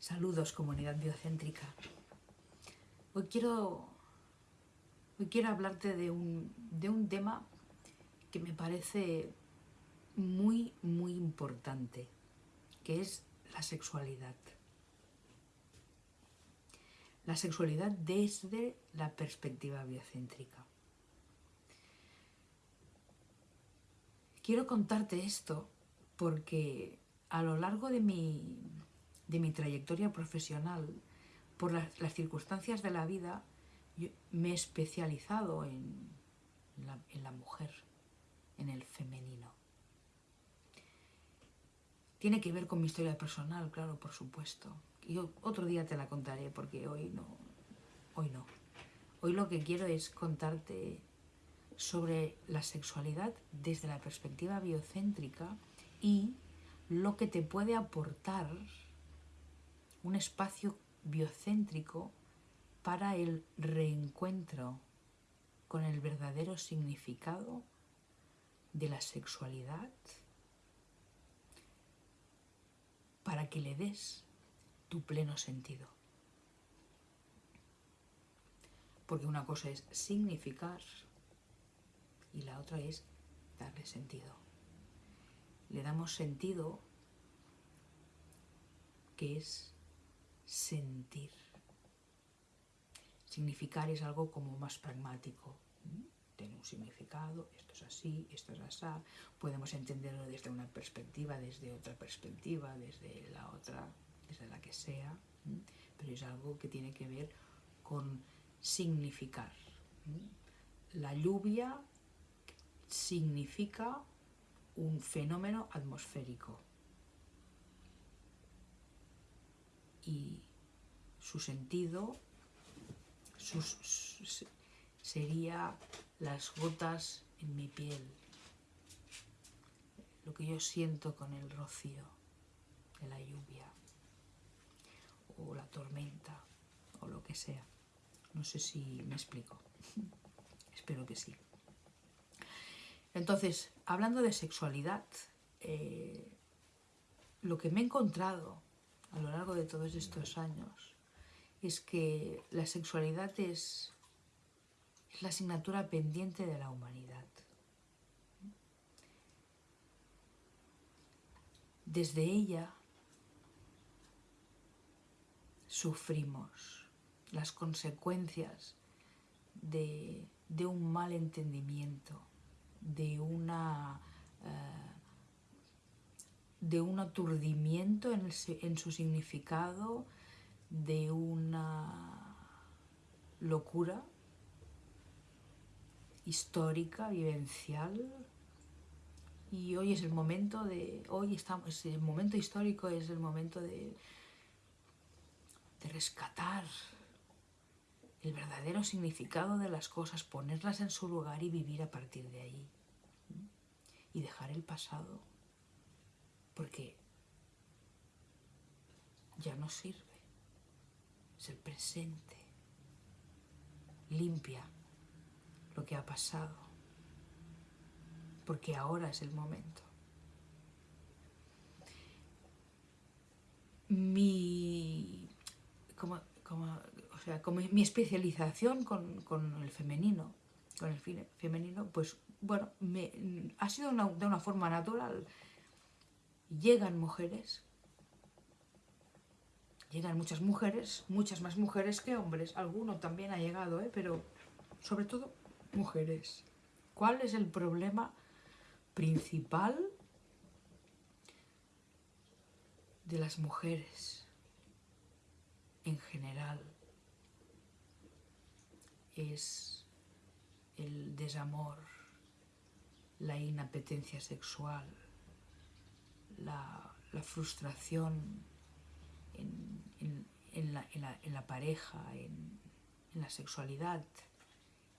Saludos comunidad biocéntrica. Hoy quiero, hoy quiero hablarte de un, de un tema que me parece muy, muy importante, que es la sexualidad. La sexualidad desde la perspectiva biocéntrica. Quiero contarte esto porque a lo largo de mi, de mi trayectoria profesional, por las, circunstancias de la vida, me he especializado en, la, mujer, en el femenino. Tiene que ver con mi historia personal, claro, por supuesto. Y otro día te la contaré porque hoy no. Hoy no. Hoy lo que quiero es contarte sobre la sexualidad desde la perspectiva biocéntrica y lo que te puede aportar un espacio biocéntrico para el reencuentro con el verdadero significado de la sexualidad para que le des tu pleno sentido. Porque una cosa es significar y la otra es darle sentido. Le damos sentido que es sentir. Significar es algo como más pragmático. Tiene un significado, esto es así, esto es así. Podemos entenderlo desde una perspectiva, desde otra perspectiva, desde la otra, desde la que sea. Pero es algo que tiene que ver con significar. La lluvia significa un fenómeno atmosférico. Y su sentido sería las gotas en mi piel, lo que yo siento con el rocío de la lluvia o la tormenta o lo que sea. No sé si me explico. Espero que sí. Entonces, hablando de sexualidad, eh, lo que me he encontrado a lo largo de todos estos años es que la sexualidad es, la asignatura pendiente de la humanidad. Desde ella sufrimos las consecuencias de, un mal entendimiento, de una eh, de un aturdimiento en, su significado, de una locura histórica, vivencial, y hoy es el momento de, hoy estamos, el momento histórico es el momento de, de rescatar el verdadero significado de las cosas, ponerlas en su lugar y vivir a partir de ahí. Y dejar el pasado porque ya no sirve, es el presente, limpia lo que ha pasado, porque ahora es el momento. Mi, como, mi especialización con, el femenino, con el femenino, pues bueno, me, ha sido de una forma natural llegan mujeres, llegan muchas mujeres, muchas más mujeres que hombres, alguno también ha llegado, ¿eh? pero sobre todo mujeres. ¿Cuál es el problema principal de las mujeres en general? Es el desamor, la inapetencia sexual, la, frustración en, la, pareja, en, la sexualidad,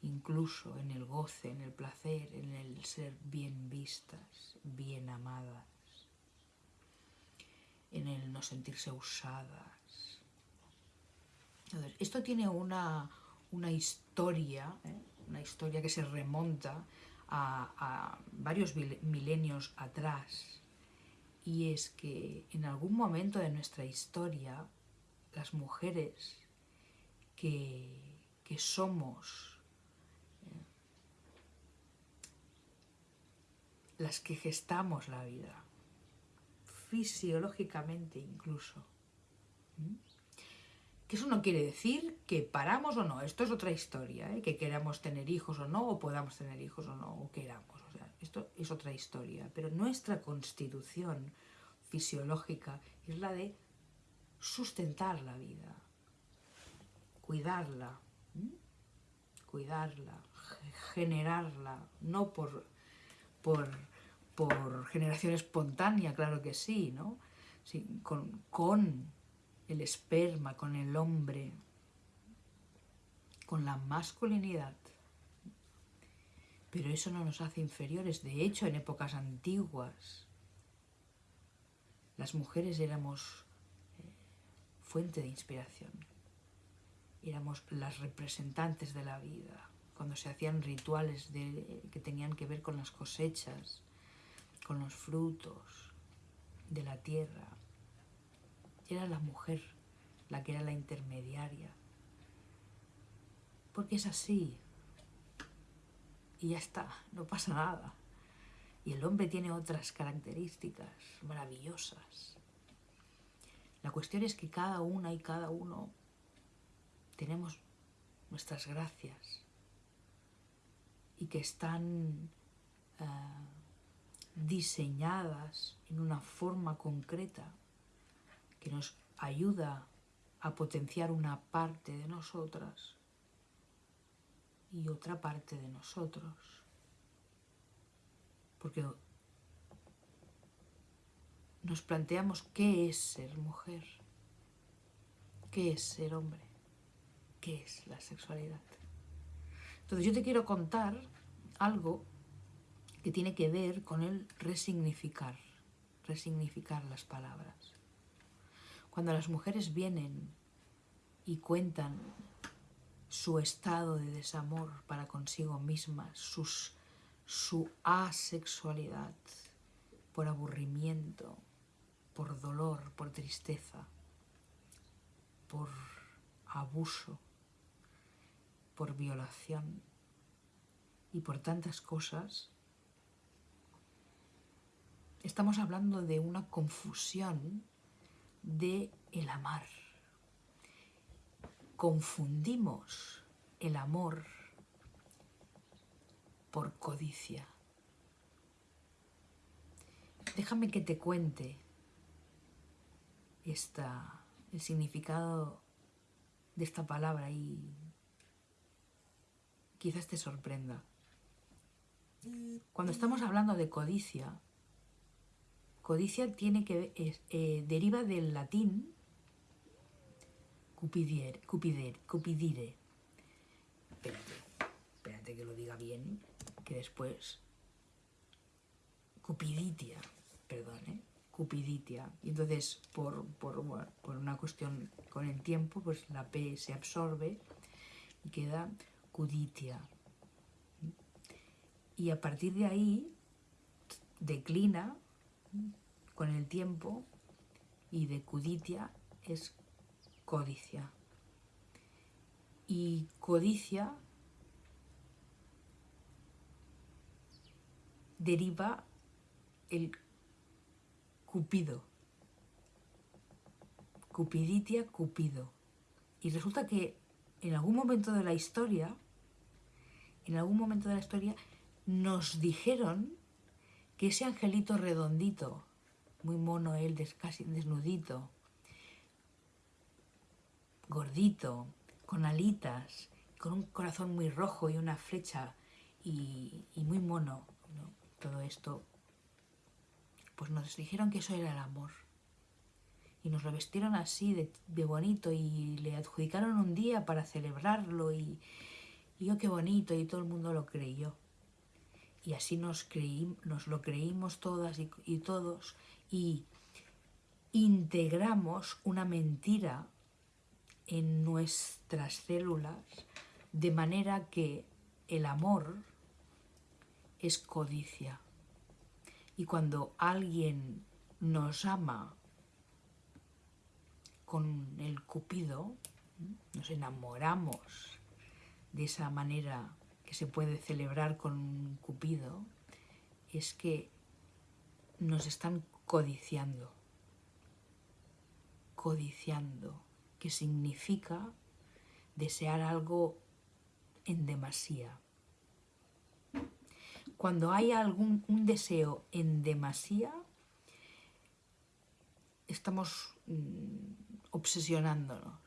incluso en el goce, en el placer, en el ser bien vistas, bien amadas, en el no sentirse usadas. esto tiene una, historia, ¿eh? una historia que se remonta a varios milenios atrás, y es que en algún momento de nuestra historia las mujeres que, que somos eh, las que gestamos la vida, fisiológicamente incluso. Que eso no quiere decir que paramos o no, esto es otra historia, ¿eh? que queramos tener hijos o no, o podamos tener hijos o no, o queramos, esto es otra historia, pero nuestra constitución fisiológica es la de sustentar la vida, cuidarla, cuidarla, generarla, no por, por, por, generación espontánea, claro que sí, ¿no? con, con el esperma, con el hombre, con la masculinidad. Pero eso no nos hace inferiores. De hecho, en épocas antiguas, las mujeres éramos eh, fuente de inspiración. Éramos las representantes de la vida. Cuando se hacían rituales que tenían que ver con las cosechas, con los frutos de la tierra, era la mujer la que era la intermediaria. Porque es así. Y ya está, no pasa nada. Y el hombre tiene otras características maravillosas. La cuestión es que cada una y cada uno tenemos nuestras gracias y que están eh, diseñadas en una forma concreta que nos ayuda a potenciar una parte de nosotras y otra parte de nosotros porque nos planteamos qué es ser mujer, qué es ser hombre, qué es la sexualidad. Entonces yo te quiero contar algo que tiene que ver con el resignificar, resignificar las palabras. Cuando las mujeres vienen y cuentan su estado de desamor para consigo mismas, sus su asexualidad por aburrimiento, por dolor, por tristeza, por abuso, por violación y por tantas cosas, estamos hablando de una confusión de el amar. Confundimos el amor por codicia. Déjame que te cuente esta, el significado de esta palabra y quizás te sorprenda. Cuando estamos hablando de codicia, codicia tiene que eh, deriva del latín cupidier, cupider, cupidire. Espérate, espérate que lo diga bien después cupiditia, perdón, ¿eh? cupiditia. Y entonces, por, por, una cuestión con el tiempo, pues la P se absorbe y queda cuditia. Y a partir de ahí declina con el tiempo y de cuditia es codicia. Y codicia deriva el Cupido. Cupiditia, Cupido. Y resulta que en algún momento de la historia, en algún momento de la historia, nos dijeron que ese angelito redondito, muy mono él, casi desnudito, gordito, con alitas, con un corazón muy rojo y una flecha y, muy mono, todo esto, pues nos dijeron que eso era el amor. Y nos lo vestieron así de, bonito y le adjudicaron un día para celebrarlo y, yo qué bonito y todo el mundo lo creyó. Y así nos, creí, nos lo creímos todas y todos y integramos una mentira en nuestras células de manera que el amor es codicia. Y cuando alguien nos ama con el cupido, nos enamoramos de esa manera que se puede celebrar con un cupido, es que nos están codiciando. Codiciando, que significa desear algo en demasía. Cuando hay algún un deseo en demasía, estamos mm, obsesionándonos.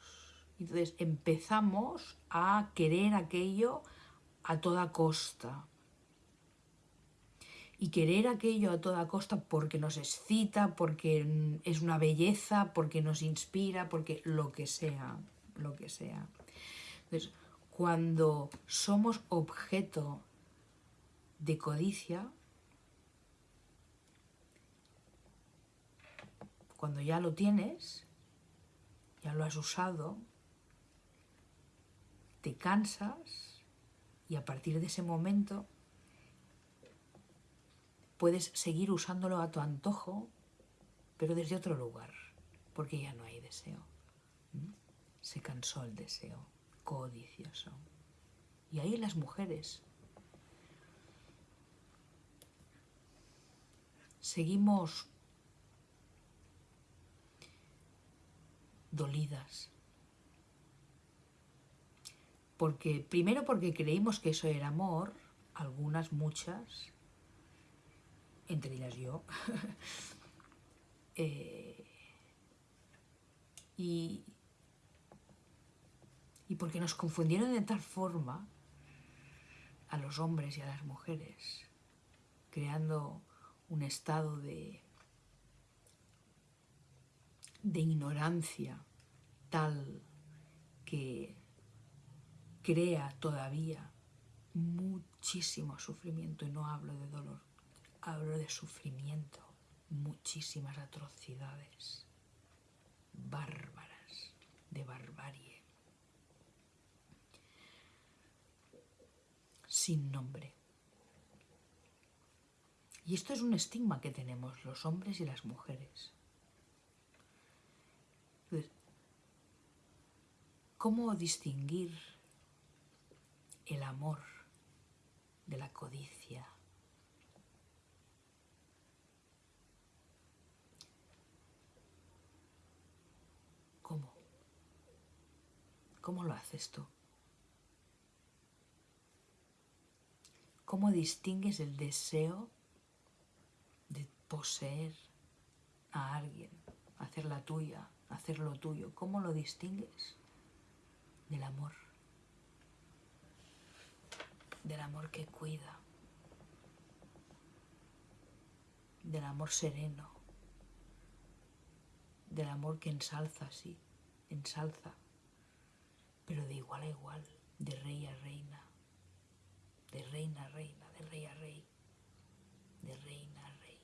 Entonces empezamos a querer aquello a toda costa. Y querer aquello a toda costa porque nos excita, porque es una belleza, porque nos inspira, porque lo que sea, lo que sea. Entonces, cuando somos objeto de codicia, cuando ya lo tienes, ya lo has usado, te cansas y a partir de ese momento puedes seguir usándolo a tu antojo, pero desde otro lugar, porque ya no hay deseo. Se cansó el deseo codicioso. Y ahí las mujeres seguimos dolidas. Porque, primero porque creímos que eso era amor, algunas, muchas, entre ellas yo, y, y porque nos confundieron de tal forma a los hombres y a las mujeres, creando un estado de, de ignorancia tal que crea todavía muchísimo sufrimiento, y no hablo de dolor, hablo de sufrimiento, muchísimas atrocidades bárbaras, de barbarie. sin nombre. Y esto es un estigma que tenemos los hombres y las mujeres. ¿Cómo distinguir el amor de la codicia? ¿Cómo? ¿Cómo lo haces tú? ¿Cómo distingues el deseo de poseer a alguien, hacer la tuya, hacer lo tuyo? ¿Cómo lo distingues del amor? Del amor que cuida, del amor sereno, del amor que ensalza, sí, ensalza, pero de igual a igual, de rey a reina de reina a reina, de rey a rey, de reina a rey.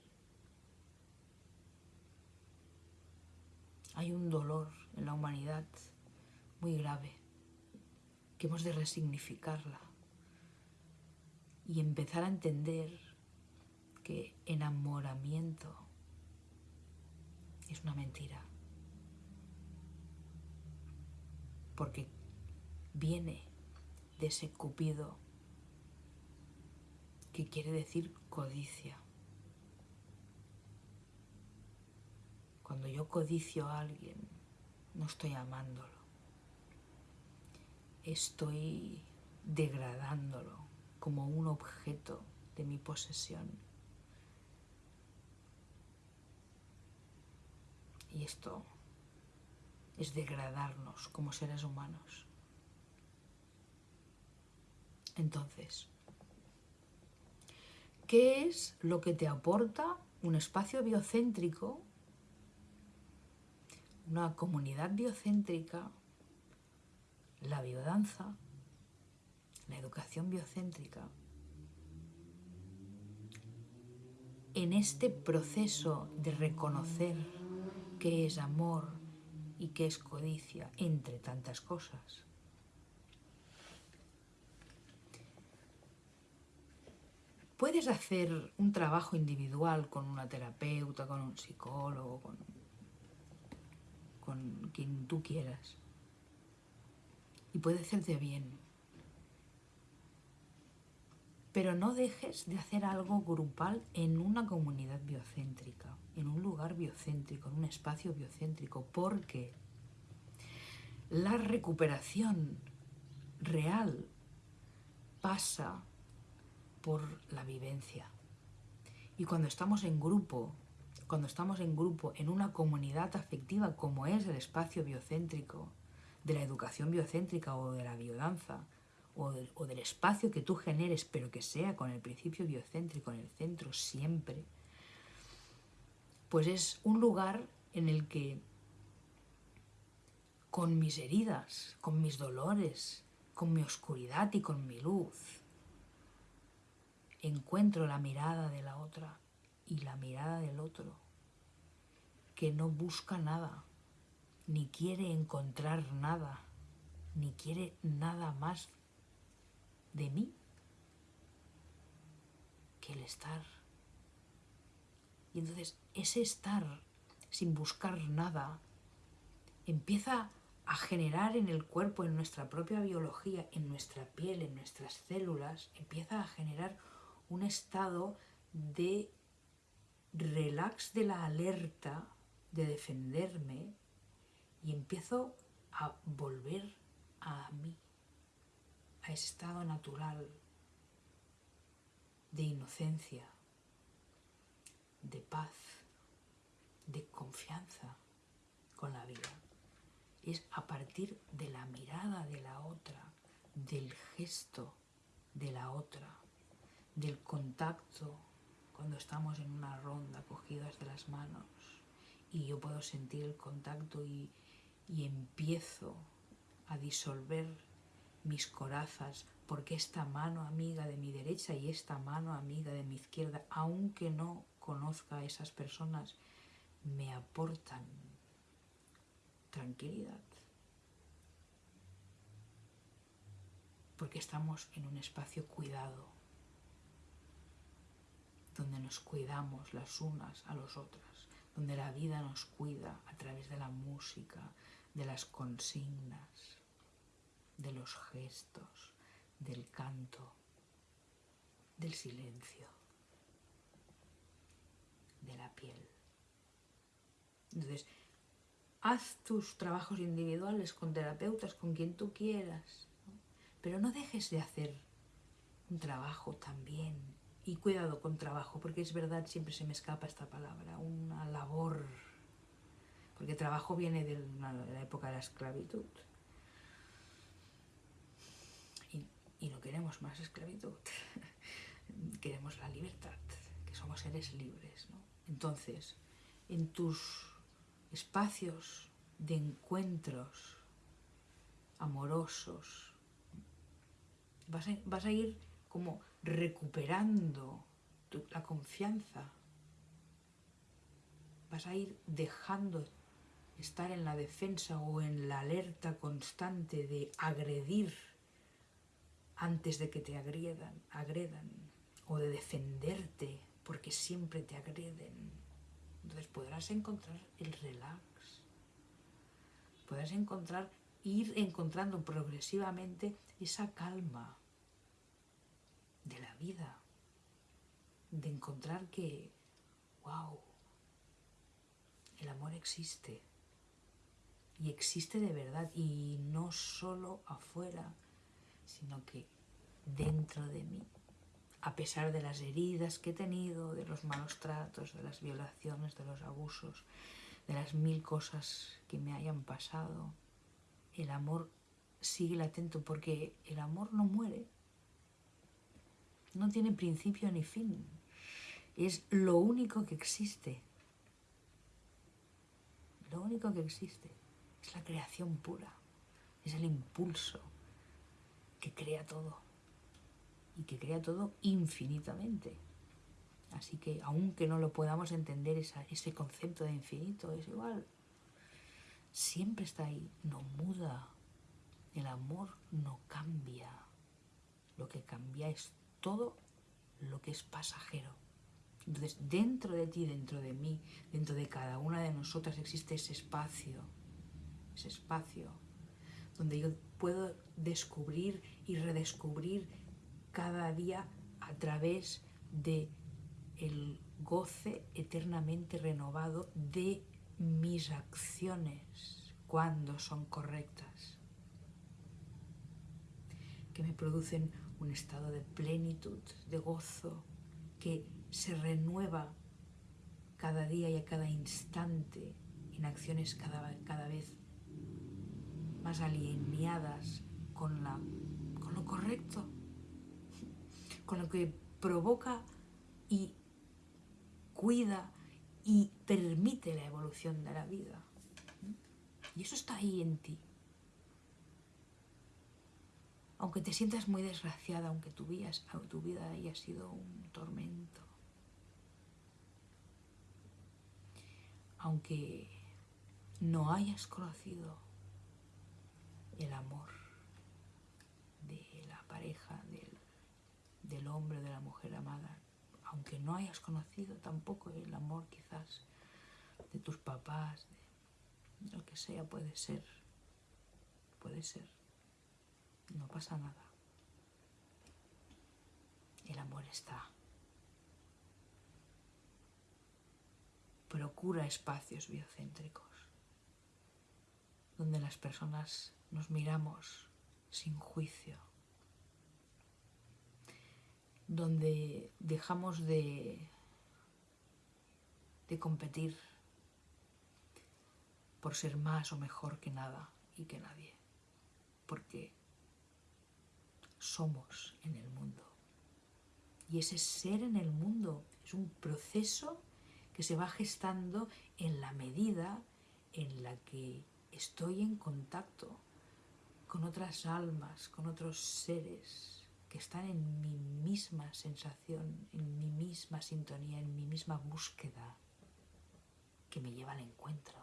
Hay un dolor en la humanidad muy grave que hemos de resignificarla y empezar a entender que enamoramiento es una mentira. Porque viene de ese cupido que quiere decir codicia. Cuando yo codicio a alguien, no estoy amándolo, estoy degradándolo como un objeto de mi posesión. Y esto es degradarnos como seres humanos. Entonces, ¿Qué es lo que te aporta un espacio biocéntrico, una comunidad biocéntrica, la biodanza, la educación biocéntrica? En este proceso de reconocer qué es amor y qué es codicia, entre tantas cosas. Puedes hacer un trabajo individual con una terapeuta, con un psicólogo, con, quien tú quieras. Y puede hacerte bien. Pero no dejes de hacer algo grupal en una comunidad biocéntrica, en un lugar biocéntrico, en un espacio biocéntrico, porque la recuperación real pasa por la vivencia. Y cuando estamos en grupo, cuando estamos en grupo, en una comunidad afectiva como es el espacio biocéntrico, de la educación biocéntrica o de la biodanza, o del, del espacio que tú generes, pero que sea con el principio biocéntrico en el centro siempre, pues es un lugar en el que con mis heridas, con mis dolores, con mi oscuridad y con mi luz, encuentro la mirada de la otra y la mirada del otro, que no busca nada, ni quiere encontrar nada, ni quiere nada más de mí que el estar. Y entonces ese estar sin buscar nada empieza a generar en el cuerpo, en nuestra propia biología, en nuestra piel, en nuestras células, empieza a generar un estado de relax de la alerta, de defenderme, y empiezo a volver a mí, a ese estado natural de inocencia, de paz, de confianza con la vida. Es a partir de la mirada de la otra, del gesto de la otra, del contacto cuando estamos en una ronda cogidas de las manos y yo puedo sentir el contacto y, y empiezo a disolver mis corazas porque esta mano amiga de mi derecha y esta mano amiga de mi izquierda, aunque no conozca a esas personas, me aportan tranquilidad. Porque estamos en un espacio cuidado donde nos cuidamos las unas a las otras, donde la vida nos cuida a través de la música, de las consignas, de los gestos, del canto, del silencio, de la piel. Entonces, haz tus trabajos individuales con terapeutas, con quien tú quieras, pero no dejes de hacer un trabajo también y cuidado con trabajo, porque es verdad, siempre se me escapa esta palabra, una labor, porque trabajo viene de la época de la esclavitud. Y, no queremos más esclavitud, queremos la libertad, que somos seres libres. Entonces, en tus espacios de encuentros amorosos, vas a ir como recuperando tu, la confianza. Vas a ir dejando estar en la defensa o en la alerta constante de agredir antes de que te agredan, agredan o de defenderte porque siempre te agreden. Entonces podrás encontrar el relax, podrás encontrar, ir encontrando progresivamente esa calma, de la vida, de encontrar que, wow, el amor existe. Y existe de verdad y no solo afuera, sino que dentro de mí, a pesar de las heridas que he tenido, de los malos tratos, de las violaciones, de los abusos, de las mil cosas que me hayan pasado, el amor sigue latente porque el amor no muere, no tiene principio ni fin. Es lo único que existe. Lo único que existe es la creación pura. Es el impulso que crea todo. Y que crea todo infinitamente. Así que aunque no lo podamos entender ese concepto de infinito, es igual. Siempre está ahí, no muda. El amor no cambia. Lo que cambia es todo lo que es pasajero. Entonces, dentro de ti, dentro de mí, dentro de cada una de nosotras existe ese espacio ese espacio donde yo puedo descubrir y redescubrir cada día a través de el goce eternamente renovado de mis acciones cuando son correctas, que me producen un estado de plenitud, de gozo, que se renueva cada día y a cada instante en acciones cada, cada vez más alineadas con, la, con lo correcto, con lo que provoca y cuida y permite la evolución de la vida. Y eso está ahí en ti. Aunque te sientas muy desgraciada, aunque tu vida, tu vida haya sido un tormento. Aunque no hayas conocido el amor de la pareja, del, del hombre de la mujer amada, aunque no hayas conocido tampoco el amor quizás de tus papás, de lo que sea, puede ser, puede ser, no pasa nada. El amor está. Procura espacios biocéntricos donde las personas nos miramos sin juicio, donde dejamos de, de competir por ser más o mejor que nada y que nadie, porque somos en el mundo. Y ese ser en el mundo es un proceso que se va gestando en la medida en la que estoy en contacto con otras almas, con otros seres que están en mi misma sensación, en mi misma sintonía, en mi misma búsqueda que me lleva al encuentro.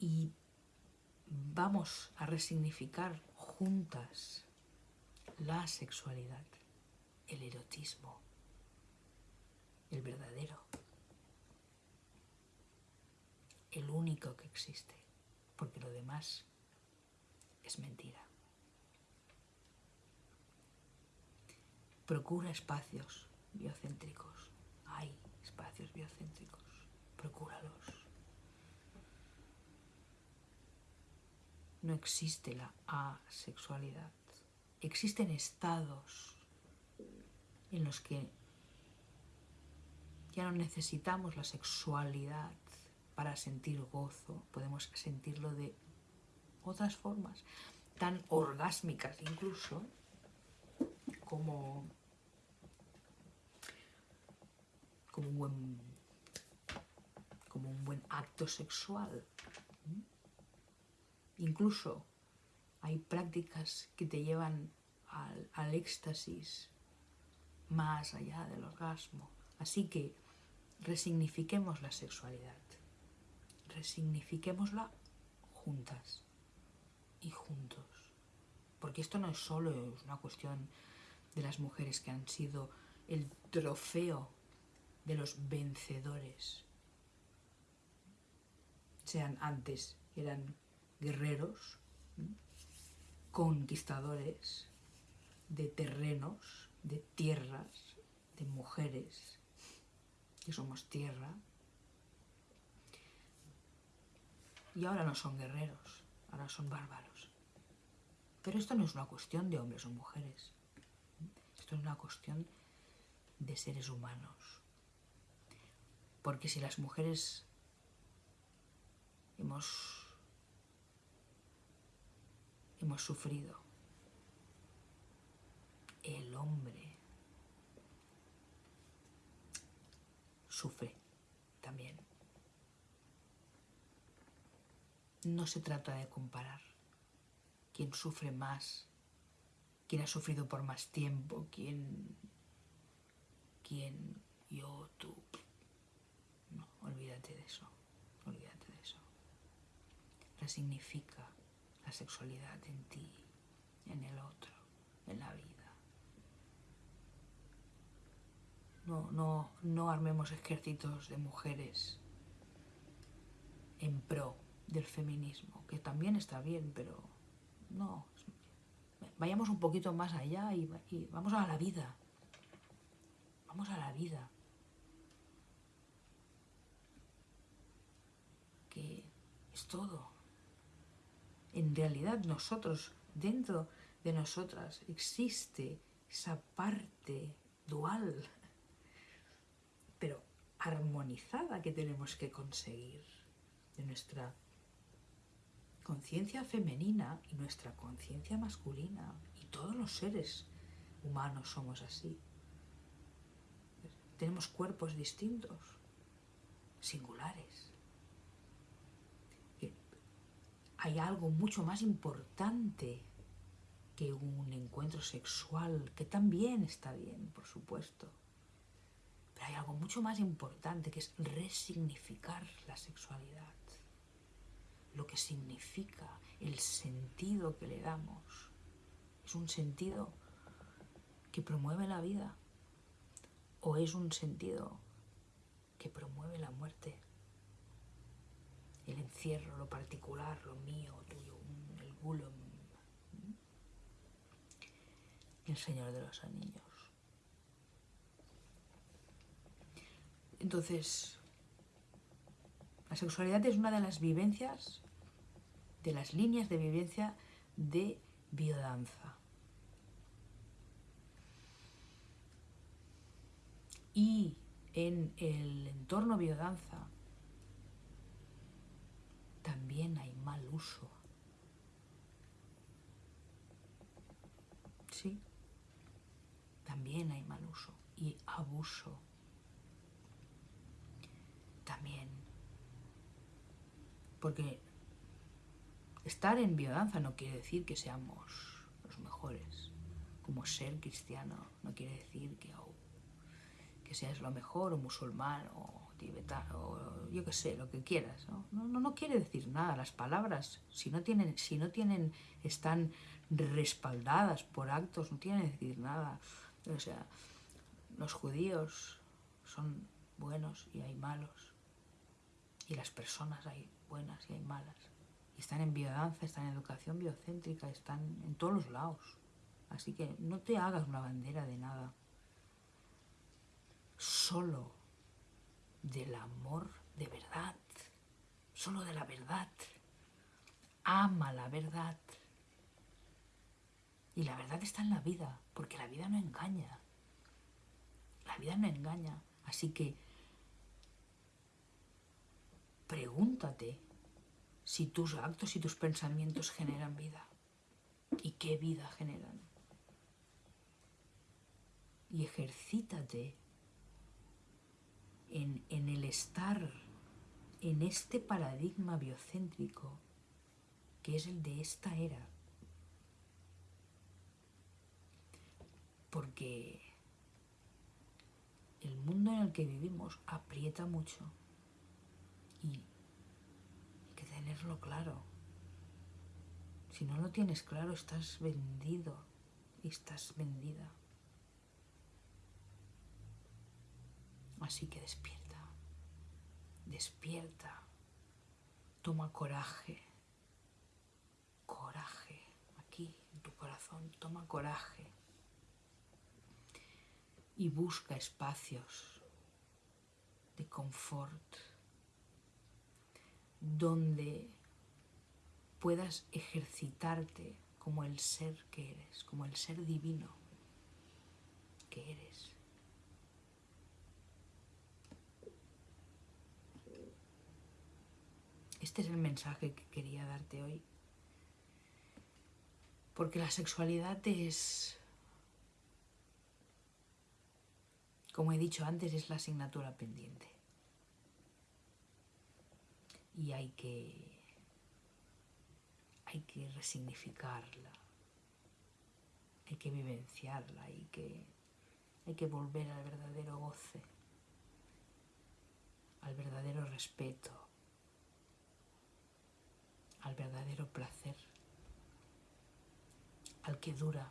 Y vamos a resignificar juntas la sexualidad, el erotismo, el verdadero, el único que existe, porque lo demás es mentira. Procura espacios biocéntricos. Hay espacios biocéntricos. Procúralos. No existe la asexualidad. Existen estados en los que ya no necesitamos la sexualidad para sentir gozo. Podemos sentirlo de otras formas tan orgásmicas incluso como, como, un, buen, como un buen acto sexual. Incluso hay prácticas que te llevan al, éxtasis más allá del orgasmo. Así que resignifiquemos la sexualidad, resignifiquémosla juntas y juntos. Porque esto no es solo una cuestión de las mujeres que han sido el trofeo de los vencedores. Sean antes, eran guerreros, conquistadores de terrenos, de tierras, de mujeres, que somos tierra. Y ahora no son guerreros, ahora son bárbaros. Pero esto no es una cuestión de hombres o mujeres. Esto es una cuestión de seres humanos. Porque si las mujeres hemos, hemos sufrido, el hombre sufre también. no se trata de comparar quién sufre más, quién ha sufrido por más tiempo, quién, quién, yo, tú. No, olvídate de eso, olvídate de eso. Resignifica la sexualidad en ti, en el otro, en la vida. no, no, no armemos ejércitos de mujeres en pro del feminismo, que también está bien, pero no. Vayamos un poquito más allá y, y vamos a la vida. Vamos a la vida. Que es todo. En realidad nosotros, dentro de nosotras, existe esa parte dual, pero armonizada que tenemos que conseguir de nuestra conciencia femenina y nuestra conciencia masculina. Y todos los seres humanos somos así. Tenemos cuerpos distintos, singulares. Hay algo mucho más importante que un encuentro sexual, que también está bien, por supuesto. Pero hay algo mucho más importante que es resignificar la sexualidad lo que significa, el sentido que le damos. ¿Es un sentido que promueve la vida o es un sentido que promueve la muerte? El encierro, lo particular, lo mío, tuyo, el gulum. El Señor de los Anillos. Entonces, la sexualidad es una de las vivencias de las líneas de vivencia de biodanza. Y en el entorno biodanza también hay mal uso. Sí, también hay mal uso y abuso. También. Porque Estar en biodanza no quiere decir que seamos los mejores. Como ser cristiano no quiere decir que, que seas lo mejor, o musulmán, o tibetano, yo qué sé, lo que quieras. ¿no? No, no, quiere decir nada. Las palabras, si no, tienen, si no tienen, están respaldadas por actos, no tienen que decir nada. O sea, los judíos son buenos y hay malos. Y las personas hay buenas y hay malas están en biodanza, están en educación biocéntrica, están en todos los lados. Así que no te hagas una bandera de nada. Solo del amor de verdad. Solo de la verdad. Ama la verdad. Y la verdad está en la vida, porque la vida no engaña. La vida no engaña. Así que pregúntate si tus actos y tus pensamientos generan vida. ¿Y qué vida generan? Y ejercítate en, en el estar en este paradigma biocéntrico que es el de esta era. Porque el mundo en el que vivimos aprieta mucho y tenerlo claro. Si no lo tienes claro, estás vendido y estás vendida. Así que despierta, despierta, toma coraje, coraje, aquí en tu corazón, toma coraje. Y busca espacios de confort donde puedas ejercitarte como el ser que eres, como el ser divino que eres. Este es el mensaje que quería darte hoy. Porque la sexualidad es, como he dicho antes, es la asignatura pendiente. Y hay que, hay que resignificarla, hay que vivenciarla, hay que, hay que volver al verdadero goce, al verdadero respeto, verdadero placer, al que dura,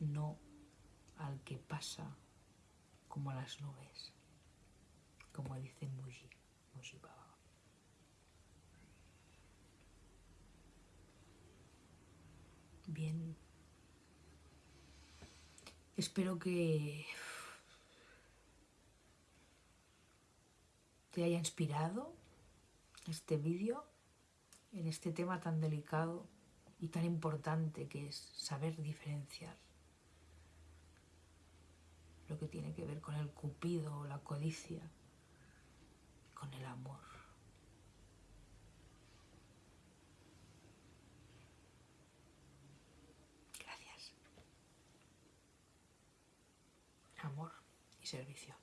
no al que pasa como las nubes, como dice Muji, Muji. Bien, espero que te haya inspirado este vídeo en este tema tan delicado y tan importante que es saber diferenciar lo que tiene que ver con el cupido, la codicia, con el amor. Gracias. Amor y servicio.